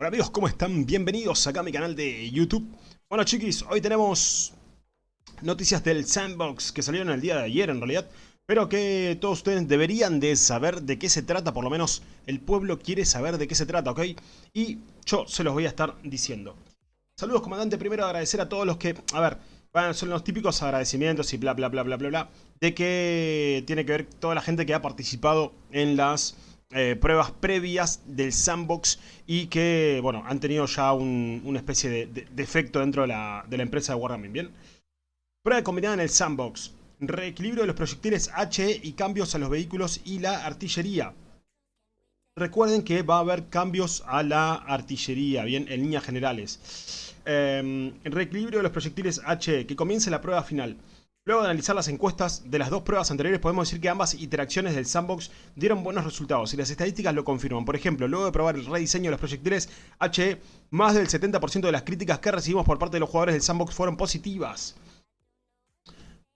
Hola amigos, ¿cómo están? Bienvenidos acá a mi canal de YouTube. Bueno chiquis, hoy tenemos noticias del Sandbox que salieron el día de ayer en realidad. Pero que todos ustedes deberían de saber de qué se trata, por lo menos el pueblo quiere saber de qué se trata, ¿ok? Y yo se los voy a estar diciendo. Saludos comandante, primero agradecer a todos los que... A ver, bueno, son los típicos agradecimientos y bla bla bla bla bla bla. De que tiene que ver toda la gente que ha participado en las eh, pruebas previas del sandbox y que, bueno, han tenido ya una especie de, efecto dentro de la, empresa de Wargaming, ¿bien? Prueba combinada en el sandbox. Reequilibrio de los proyectiles HE y cambios a los vehículos y la artillería. Recuerden que va a haber cambios a la artillería, bien, en líneas generales. Eh, reequilibrio de los proyectiles HE, que comience la prueba final. Luego de analizar las encuestas de las dos pruebas anteriores, podemos decir que ambas interacciones del sandbox dieron buenos resultados y las estadísticas lo confirman. Por ejemplo, luego de probar el rediseño de los proyectiles HE, más del 70% de las críticas que recibimos por parte de los jugadores del sandbox fueron positivas.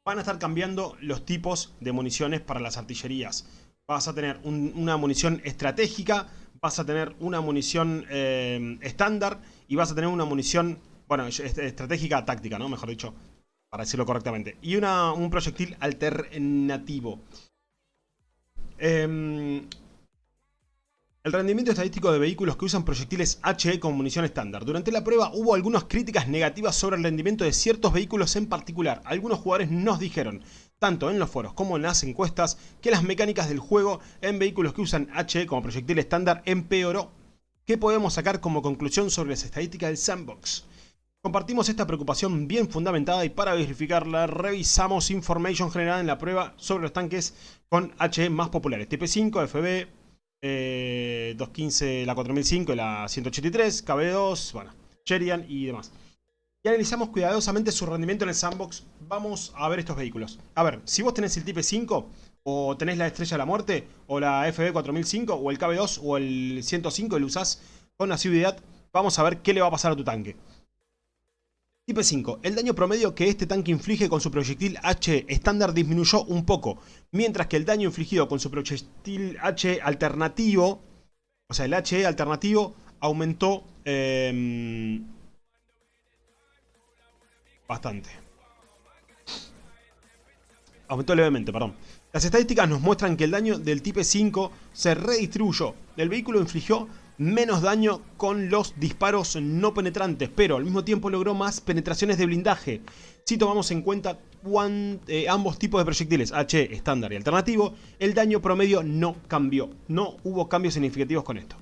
Van a estar cambiando los tipos de municiones para las artillerías. Vas a tener una munición estratégica, vas a tener una munición eh, estándar y vas a tener una munición, bueno, estratégica táctica, ¿no? Mejor dicho, para decirlo correctamente. Y un proyectil alternativo. Em, el rendimiento estadístico de vehículos que usan proyectiles HE con munición estándar. Durante la prueba hubo algunas críticas negativas sobre el rendimiento de ciertos vehículos en particular. Algunos jugadores nos dijeron, tanto en los foros como en las encuestas, que las mecánicas del juego en vehículos que usan HE como proyectil estándar empeoró. ¿Qué podemos sacar como conclusión sobre las estadísticas del sandbox? Compartimos esta preocupación bien fundamentada y para verificarla revisamos información generada en la prueba sobre los tanques con HE más populares. TP5, FB, 215, la 4005 y la 183, KB2, bueno, Cherian y demás. Y analizamos cuidadosamente su rendimiento en el sandbox. Vamos a ver estos vehículos. A ver, si vos tenés el Type 5 o tenés la Estrella de la Muerte o la FB 4005 o el KB2 o el 105 y lo usás con asiduidad, vamos a ver qué le va a pasar a tu tanque. Type 5. El daño promedio que este tanque inflige con su proyectil H estándar disminuyó un poco, mientras que el daño infligido con su proyectil H alternativo, o sea, el HE alternativo, aumentó em, bastante. Aumentó levemente, perdón. Las estadísticas nos muestran que el daño del Type 5 se redistribuyó. El vehículo infligió menos daño con los disparos no penetrantes, pero al mismo tiempo logró más penetraciones de blindaje. Si tomamos en cuenta eh, ambos tipos de proyectiles, H estándar y alternativo, el daño promedio no cambió. No hubo cambios significativos con esto.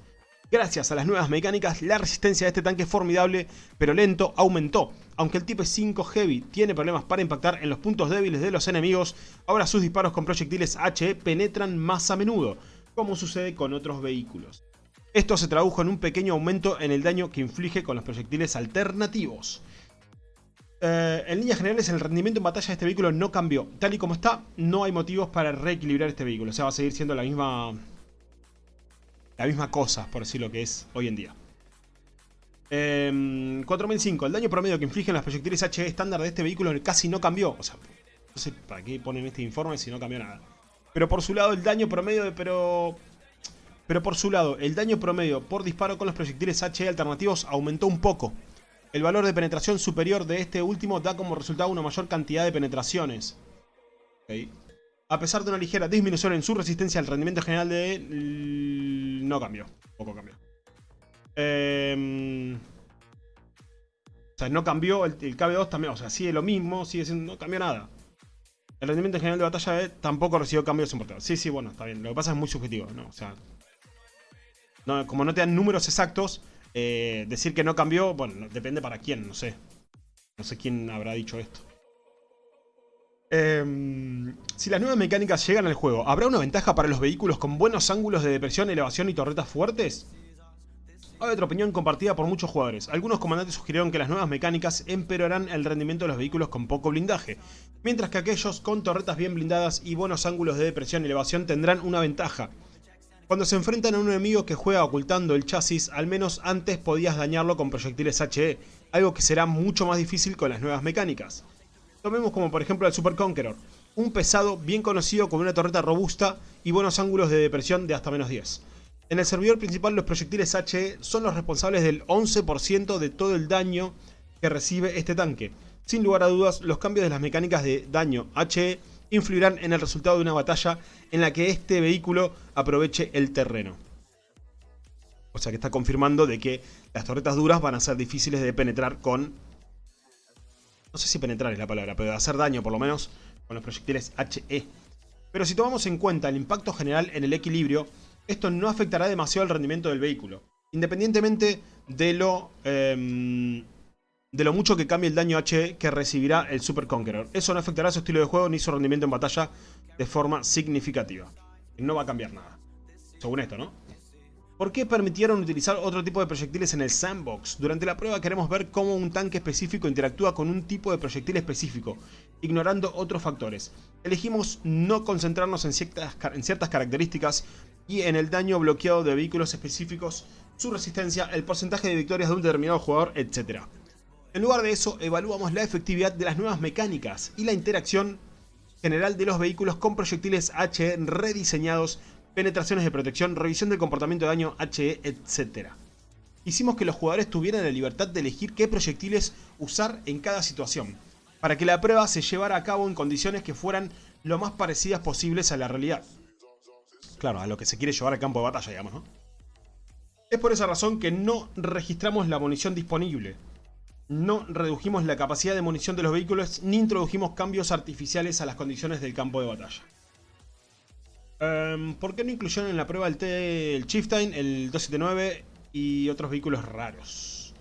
Gracias a las nuevas mecánicas, la resistencia de este tanque formidable, pero lento, aumentó. Aunque el Type 5 Heavy tiene problemas para impactar en los puntos débiles de los enemigos, ahora sus disparos con proyectiles HE penetran más a menudo, como sucede con otros vehículos. Esto se tradujo en un pequeño aumento en el daño que inflige con los proyectiles alternativos. Eh, en líneas generales, el rendimiento en batalla de este vehículo no cambió. Tal y como está, no hay motivos para reequilibrar este vehículo. O sea, va a seguir siendo la misma... La misma cosa, por decir lo que es hoy en día. 4005. Em, el daño promedio que infligen los proyectiles HE estándar de este vehículo casi no cambió. O sea, no sé para qué ponen este informe si no cambió nada. Pero por su lado, el daño promedio de... Pero pero por su lado, el daño promedio por disparo con los proyectiles HE alternativos aumentó un poco. El valor de penetración superior de este último da como resultado una mayor cantidad de penetraciones. A pesar de una ligera disminución en su resistencia, el rendimiento general de... no cambió. Poco cambió. Em, o sea, no cambió el, KB2 también. O sea, sigue lo mismo, sigue siendo... No cambió nada. El rendimiento general de batalla tampoco recibió cambios importantes. Sí, sí, bueno, está bien. Lo que pasa es muy subjetivo, ¿no? O sea, como no te dan números exactos, eh, decir que no cambió, bueno, depende para quién, no sé. No sé quién habrá dicho esto. Em, si las nuevas mecánicas llegan al juego, ¿habrá una ventaja para los vehículos con buenos ángulos de depresión, elevación y torretas fuertes? Hay otra opinión compartida por muchos jugadores. Algunos comandantes sugirieron que las nuevas mecánicas empeorarán el rendimiento de los vehículos con poco blindaje, mientras que aquellos con torretas bien blindadas y buenos ángulos de depresión y elevación tendrán una ventaja. Cuando se enfrentan a un enemigo que juega ocultando el chasis, al menos antes podías dañarlo con proyectiles HE, algo que será mucho más difícil con las nuevas mecánicas. Tomemos como por ejemplo el Super Conqueror, un pesado bien conocido con una torreta robusta y buenos ángulos de depresión de hasta menos 10. En el servidor principal los proyectiles HE son los responsables del 11% de todo el daño que recibe este tanque. Sin lugar a dudas, los cambios de las mecánicas de daño HE influirán en el resultado de una batalla en la que este vehículo aproveche el terreno. O sea que está confirmando de que las torretas duras van a ser difíciles de penetrar con... No sé si penetrar es la palabra, pero de hacer daño por lo menos con los proyectiles HE. Pero si tomamos en cuenta el impacto general en el equilibrio, esto no afectará demasiado el rendimiento del vehículo. Independientemente de lo, em, de lo mucho que cambie el daño HE que recibirá el Super Conqueror. Eso no afectará su estilo de juego ni su rendimiento en batalla de forma significativa. No va a cambiar nada. Según esto, ¿no? ¿Por qué permitieron utilizar otro tipo de proyectiles en el sandbox? Durante la prueba queremos ver cómo un tanque específico interactúa con un tipo de proyectil específico, ignorando otros factores. Elegimos no concentrarnos en ciertas, en ciertas características y en el daño bloqueado de vehículos específicos, su resistencia, el porcentaje de victorias de un determinado jugador, etc. En lugar de eso, evaluamos la efectividad de las nuevas mecánicas y la interacción general de los vehículos con proyectiles HE rediseñados penetraciones de protección, revisión del comportamiento de daño, HE, etc. Hicimos que los jugadores tuvieran la libertad de elegir qué proyectiles usar en cada situación, para que la prueba se llevara a cabo en condiciones que fueran lo más parecidas posibles a la realidad. Claro, a lo que se quiere llevar al campo de batalla, digamos, ¿no? Es por esa razón que no registramos la munición disponible. No redujimos la capacidad de munición de los vehículos ni introdujimos cambios artificiales a las condiciones del campo de batalla. Em, ¿Por qué no incluyeron en la prueba el, T, el Chieftain, el 279 y otros vehículos raros?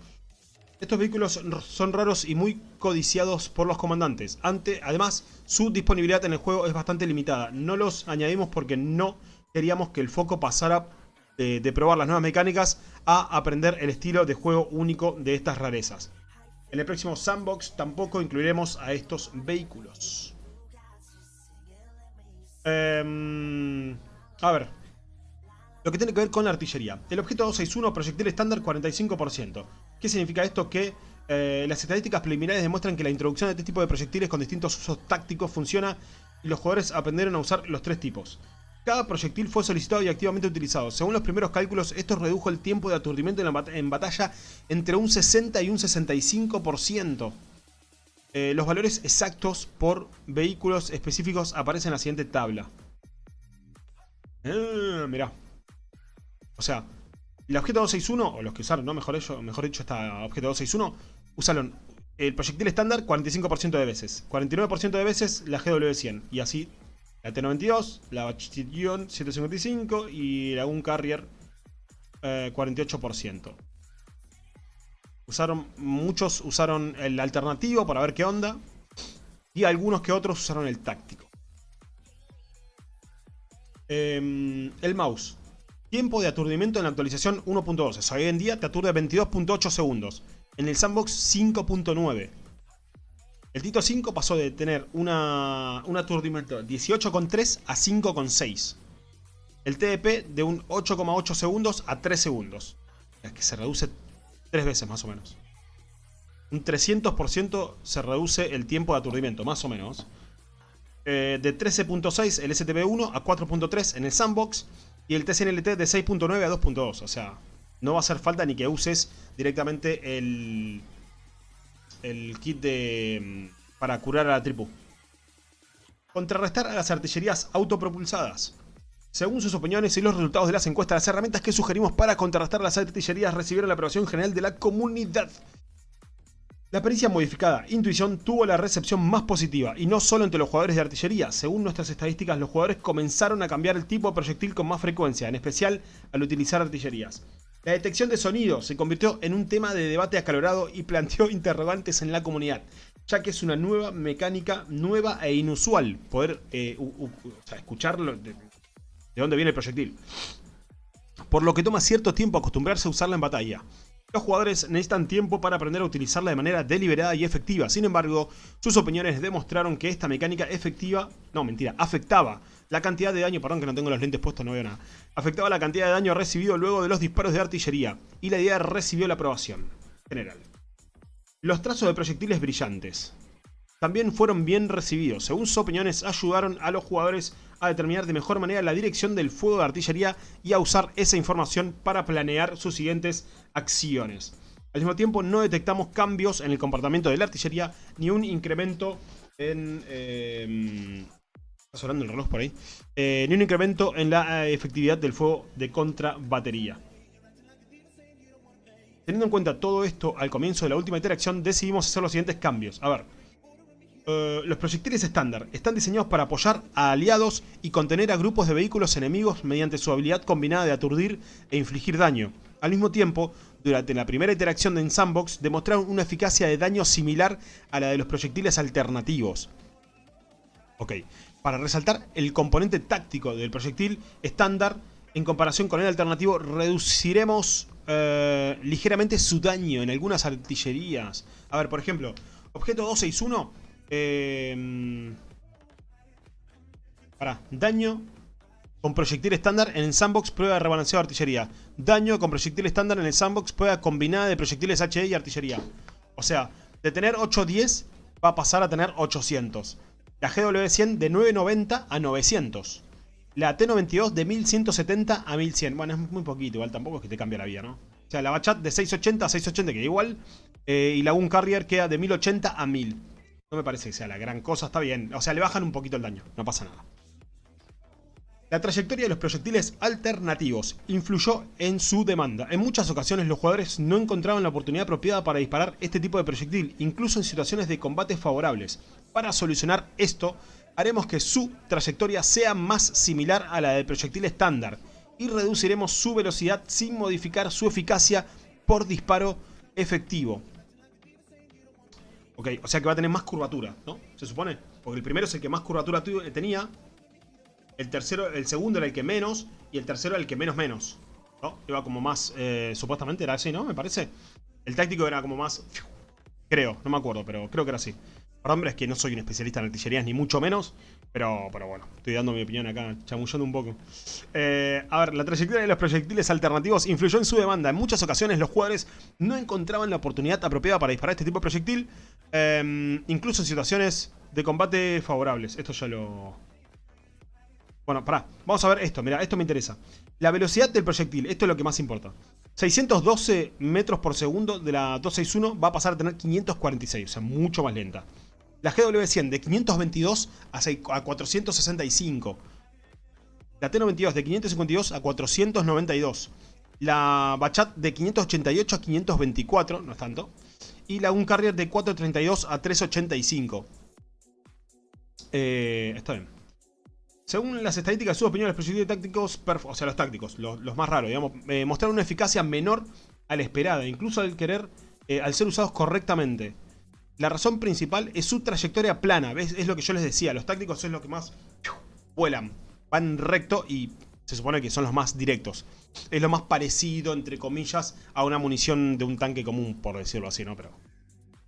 Estos vehículos son raros y muy codiciados por los comandantes. Ante, además, su disponibilidad en el juego es bastante limitada. No los añadimos porque no queríamos que el foco pasara de probar las nuevas mecánicas a aprender el estilo de juego único de estas rarezas. En el próximo Sandbox tampoco incluiremos a estos vehículos. Em, a ver. Lo que tiene que ver con la artillería. El objeto 261, proyectil estándar 45%. ¿Qué significa esto? Que eh, las estadísticas preliminares demuestran que la introducción de este tipo de proyectiles con distintos usos tácticos funciona y los jugadores aprendieron a usar los tres tipos. Cada proyectil fue solicitado y activamente utilizado. Según los primeros cálculos, esto redujo el tiempo de aturdimiento en batalla entre un 60 y un 65%. Eh, los valores exactos por vehículos específicos aparecen en la siguiente tabla. Ah, mirá. O sea, el objeto 261, o los que usaron, ¿no? Mejor, mejor dicho, está objeto 261, usaron el proyectil estándar 45% de veces. 49% de veces la GW100. Y así la T92, la Bachillon 155 y la Gun Carrier 48%. Eh, Usaron, muchos usaron el alternativo para ver qué onda. Y algunos que otros usaron el táctico. Em, el mouse. Tiempo de aturdimiento en la actualización 1.12. hoy en día te aturde 22.8 segundos. En el sandbox 5.9. El Tito 5 pasó de tener una, un aturdimiento 18.3 a 5.6. El TDP de un 8.8 segundos a 3 segundos. Es que se reduce Tres veces más o menos. Un 300% se reduce el tiempo de aturdimiento, más o menos. Eh, de 13.6 el STB1 a 4.3 en el sandbox. Y el TCNLT de 6.9 a 2.2. O sea, no va a hacer falta ni que uses directamente el, el kit de, mm, para curar a la tripu. Contrarrestar a las artillerías autopropulsadas. Según sus opiniones y los resultados de las encuestas, las herramientas que sugerimos para contrarrestar las artillerías recibieron la aprobación general de la comunidad. La pericia modificada, Intuición, tuvo la recepción más positiva, y no solo entre los jugadores de artillería. Según nuestras estadísticas, los jugadores comenzaron a cambiar el tipo de proyectil con más frecuencia, en especial al utilizar artillerías. La detección de sonido se convirtió en un tema de debate acalorado y planteó interrogantes en la comunidad, ya que es una nueva mecánica, nueva e inusual poder eh, escucharlo, de dónde viene el proyectil. Por lo que toma cierto tiempo acostumbrarse a usarla en batalla. Los jugadores necesitan tiempo para aprender a utilizarla de manera deliberada y efectiva. Sin embargo, sus opiniones demostraron que esta mecánica efectiva... No, mentira, afectaba la cantidad de daño... Perdón que no tengo los lentes puestos, no veo nada. Afectaba la cantidad de daño recibido luego de los disparos de artillería. Y la idea recibió la aprobación general. Los trazos de proyectiles brillantes. también fueron bien recibidos. Según sus opiniones, ayudaron a los jugadores a determinar de mejor manera la dirección del fuego de artillería y a usar esa información para planear sus siguientes acciones. Al mismo tiempo, no detectamos cambios en el comportamiento de la artillería ni un incremento en... Eh, sonando el reloj por ahí. Eh, ni un incremento en la eh, efectividad del fuego de contrabatería. Teniendo en cuenta todo esto, al comienzo de la última interacción decidimos hacer los siguientes cambios. A ver, eh, los proyectiles estándar están diseñados para apoyar a aliados y contener a grupos de vehículos enemigos mediante su habilidad combinada de aturdir e infligir daño. Al mismo tiempo, durante la primera interacción en Sandbox demostraron una eficacia de daño similar a la de los proyectiles alternativos. Ok, para resaltar el componente táctico del proyectil estándar en comparación con el alternativo, reduciremos eh, ligeramente su daño en algunas artillerías. A ver, por ejemplo, objeto 261. Eh, para, daño con proyectil estándar en el sandbox prueba de rebalanceado de artillería. Daño con proyectil estándar en el sandbox prueba combinada de proyectiles HE y artillería. O sea, de tener 810 va a pasar a tener 800. La GW100 de 990 a 900. La T92 de 1170 a 1100. Bueno, es muy poquito, igual tampoco es que te cambie la vida, ¿no? O sea, la Bachat de 680 a 680 queda igual. Eh, y la Gun Carrier queda de 1080 a 1000. No me parece que sea la gran cosa, está bien. O sea, le bajan un poquito el daño, no pasa nada. La trayectoria de los proyectiles alternativos influyó en su demanda. En muchas ocasiones los jugadores no encontraban la oportunidad apropiada para disparar este tipo de proyectil, incluso en situaciones de combate favorables. Para solucionar esto, haremos que su trayectoria sea más similar a la del proyectil estándar y reduciremos su velocidad sin modificar su eficacia por disparo efectivo. Ok, o sea que va a tener más curvatura, ¿no? Se supone. Porque el primero es el que más curvatura tenía. El tercero, el segundo era el que menos. Y el tercero era el que menos menos. ¿No? Iba como más, eh, supuestamente era así, ¿no? Me parece. El táctico era como más... Creo, no me acuerdo, pero creo que era así. Perdón, es que no soy un especialista en artillerías, ni mucho menos. Pero, pero bueno, estoy dando mi opinión acá, chamullando un poco. Eh, a ver, la trayectoria de los proyectiles alternativos influyó en su demanda. En muchas ocasiones los jugadores no encontraban la oportunidad apropiada para disparar este tipo de proyectil. Em, incluso en situaciones de combate favorables. Esto ya lo... Bueno, pará. Vamos a ver esto. Mira, esto me interesa. La velocidad del proyectil. Esto es lo que más importa. 612 metros por segundo de la 261 va a pasar a tener 546. O sea, mucho más lenta. La GW100 de 522 a 465. La T92 de 552 a 492. La Bachat de 588 a 524, no es tanto. Y la Carrier de 432 a 385. Eh, está bien. Según las estadísticas, sus opiniones, los proyectiles tácticos, o sea, los tácticos, los, más raros, digamos, eh, mostraron una eficacia menor a la esperada, incluso al querer, eh, al ser usados correctamente. La razón principal es su trayectoria plana, ¿ves? Es lo que yo les decía, los tácticos es lo que más vuelan, van recto y se supone que son los más directos. Es lo más parecido, entre comillas, a una munición de un tanque común, por decirlo así, ¿no? Pero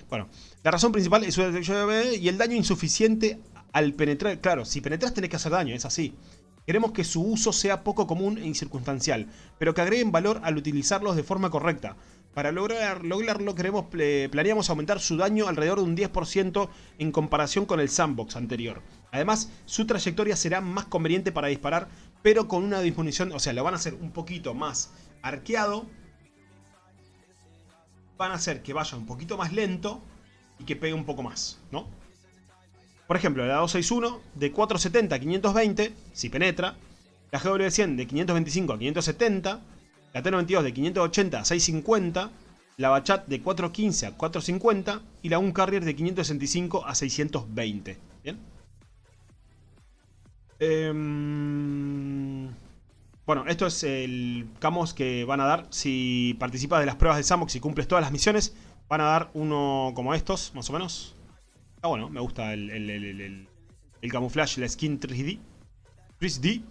bueno, la razón principal es su y el daño insuficiente al penetrar. Claro, si penetras tenés que hacer daño, es así. Queremos que su uso sea poco común e incircunstancial, pero que agreguen valor al utilizarlos de forma correcta. Para lograr, lograrlo queremos, planeamos aumentar su daño alrededor de un 10% en comparación con el sandbox anterior. Además, su trayectoria será más conveniente para disparar, pero con una disminución, o sea, lo van a hacer un poquito más arqueado. Van a hacer que vaya un poquito más lento y que pegue un poco más, ¿no? Por ejemplo, la 261 de 470 a 520, si penetra. La GW100 de 525 a 570 la T92 de 580 a 650, la Bachat de 415 a 450 y la Carrier de 565 a 620. ¿Bien? Em, bueno, esto es el camos que van a dar si participas de las pruebas de Samox y cumples todas las misiones. Van a dar uno como estos, más o menos. Ah, bueno, me gusta el, el, el, camuflaje, la skin 3D. 3D.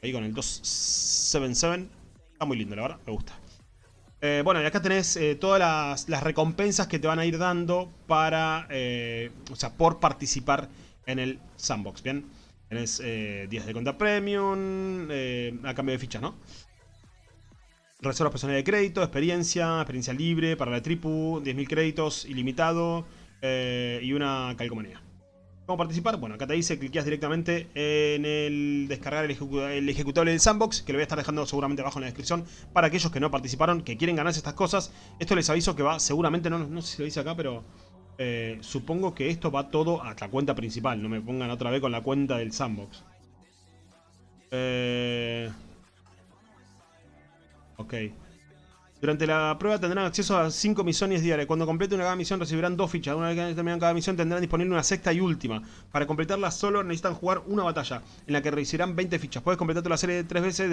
Ahí con el 277. Está muy lindo, la verdad. Me gusta. Eh, bueno, y acá tenés eh, todas las, recompensas que te van a ir dando para... Eh, o sea, por participar en el sandbox, ¿bien? Tenés días de cuenta premium a cambio de fichas, ¿no? Reservas personales de crédito, experiencia, experiencia libre para la tripu, 10.000 créditos, ilimitado. Eh, y una calcomanía. ¿Cómo participar? Bueno, acá te dice, cliqueas directamente en el descargar el, ejecutable del sandbox, que lo voy a estar dejando seguramente abajo en la descripción, para aquellos que no participaron, que quieren ganarse estas cosas. Esto les aviso que va, seguramente, no, no sé si lo dice acá, pero eh, supongo que esto va todo a la cuenta principal, no me pongan otra vez con la cuenta del sandbox. Eh... Ok. Durante la prueba tendrán acceso a 5 misiones diarias. Cuando complete una misión recibirán dos fichas. Una vez que terminan cada misión tendrán disponible una sexta y última. Para completarla solo necesitan jugar una batalla, en la que recibirán 20 fichas. Puedes completar toda la serie tres veces.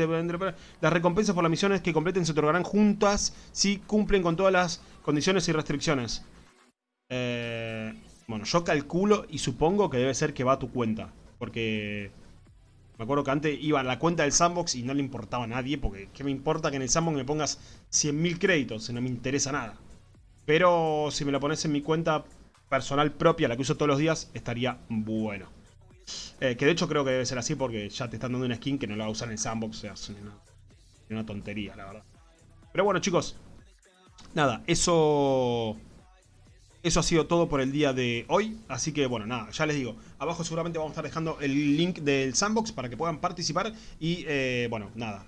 las recompensas por las misiones que completen se otorgarán juntas si cumplen con todas las condiciones y restricciones. Eh, bueno, yo calculo y supongo que debe ser que va a tu cuenta. Porque me acuerdo que antes iba a la cuenta del sandbox y no le importaba a nadie, porque ¿qué me importa que en el sandbox me pongas 100.000 créditos? No me interesa nada. Pero si me lo pones en mi cuenta personal propia, la que uso todos los días, estaría bueno. Eh, que de hecho creo que debe ser así porque ya te están dando una skin que no la va a usar en el sandbox. O sea, es una, una tontería, la verdad. Pero bueno, chicos. Nada, eso eso ha sido todo por el día de hoy. Así que bueno, nada, ya les digo. Abajo seguramente vamos a estar dejando el link del sandbox para que puedan participar. Y eh, bueno, nada,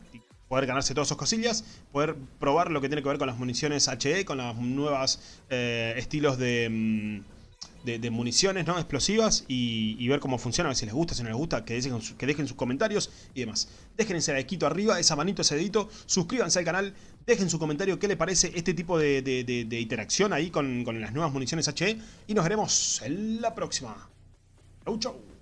poder ganarse todas sus cosillas, poder probar lo que tiene que ver con las municiones HE, con las nuevas eh, estilos de... Mm, de, municiones ¿no? explosivas y, ver cómo funciona, a ver si les gusta, si no les gusta, que dejen, que dejen sus comentarios y demás. Dejen ese like arriba, esa manito, ese dedito, suscríbanse al canal, dejen su comentario qué les parece este tipo de, interacción ahí con, con las nuevas municiones HE y nos veremos en la próxima. Chau, chau.